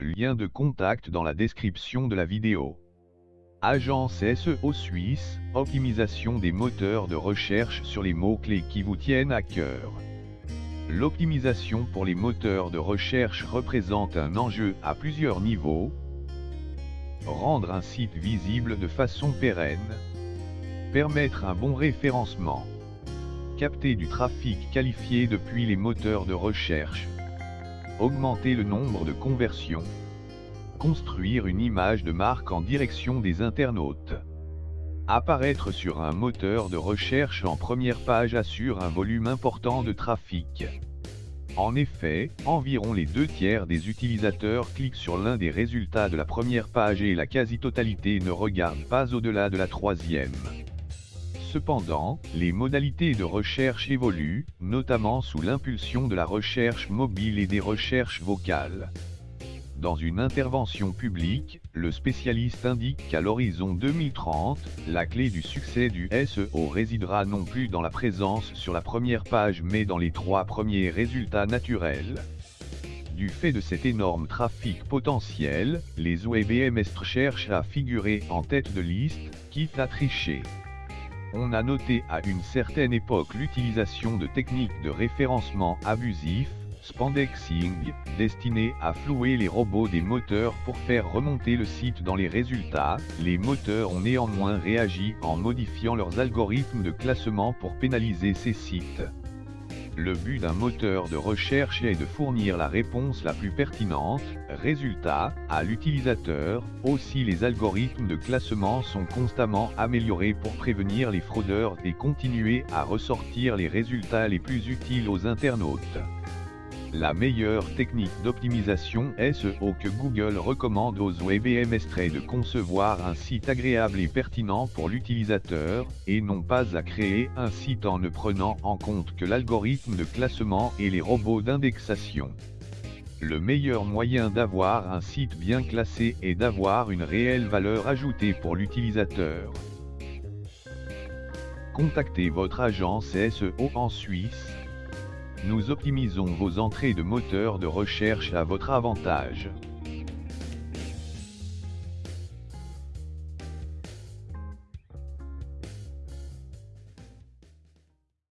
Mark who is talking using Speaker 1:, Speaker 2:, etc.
Speaker 1: Lien de contact dans la description de la vidéo. Agence SEO Suisse, optimisation des moteurs de recherche sur les mots-clés qui vous tiennent à cœur. L'optimisation pour les moteurs de recherche représente un enjeu à plusieurs niveaux. Rendre un site visible de façon pérenne. Permettre un bon référencement. Capter du trafic qualifié depuis les moteurs de recherche. Augmenter le nombre de conversions. Construire une image de marque en direction des internautes. Apparaître sur un moteur de recherche en première page assure un volume important de trafic. En effet, environ les deux tiers des utilisateurs cliquent sur l'un des résultats de la première page et la quasi-totalité ne regarde pas au-delà de la troisième. Cependant, les modalités de recherche évoluent, notamment sous l'impulsion de la recherche mobile et des recherches vocales. Dans une intervention publique, le spécialiste indique qu'à l'horizon 2030, la clé du succès du SEO résidera non plus dans la présence sur la première page mais dans les trois premiers résultats naturels. Du fait de cet énorme trafic potentiel, les OEBMS cherchent à figurer en tête de liste, quitte à tricher. On a noté à une certaine époque l'utilisation de techniques de référencement abusif, spandexing, destiné à flouer les robots des moteurs pour faire remonter le site dans les résultats, les moteurs ont néanmoins réagi en modifiant leurs algorithmes de classement pour pénaliser ces sites. Le but d'un moteur de recherche est de fournir la réponse la plus pertinente, résultat, à l'utilisateur, aussi les algorithmes de classement sont constamment améliorés pour prévenir les fraudeurs et continuer à ressortir les résultats les plus utiles aux internautes. La meilleure technique d'optimisation SEO que Google recommande aux WebMS est de concevoir un site agréable et pertinent pour l'utilisateur, et non pas à créer un site en ne prenant en compte que l'algorithme de classement et les robots d'indexation. Le meilleur moyen d'avoir un site bien classé est d'avoir une réelle valeur ajoutée pour l'utilisateur. Contactez votre agence SEO en Suisse, nous optimisons vos entrées de moteurs de recherche à votre avantage.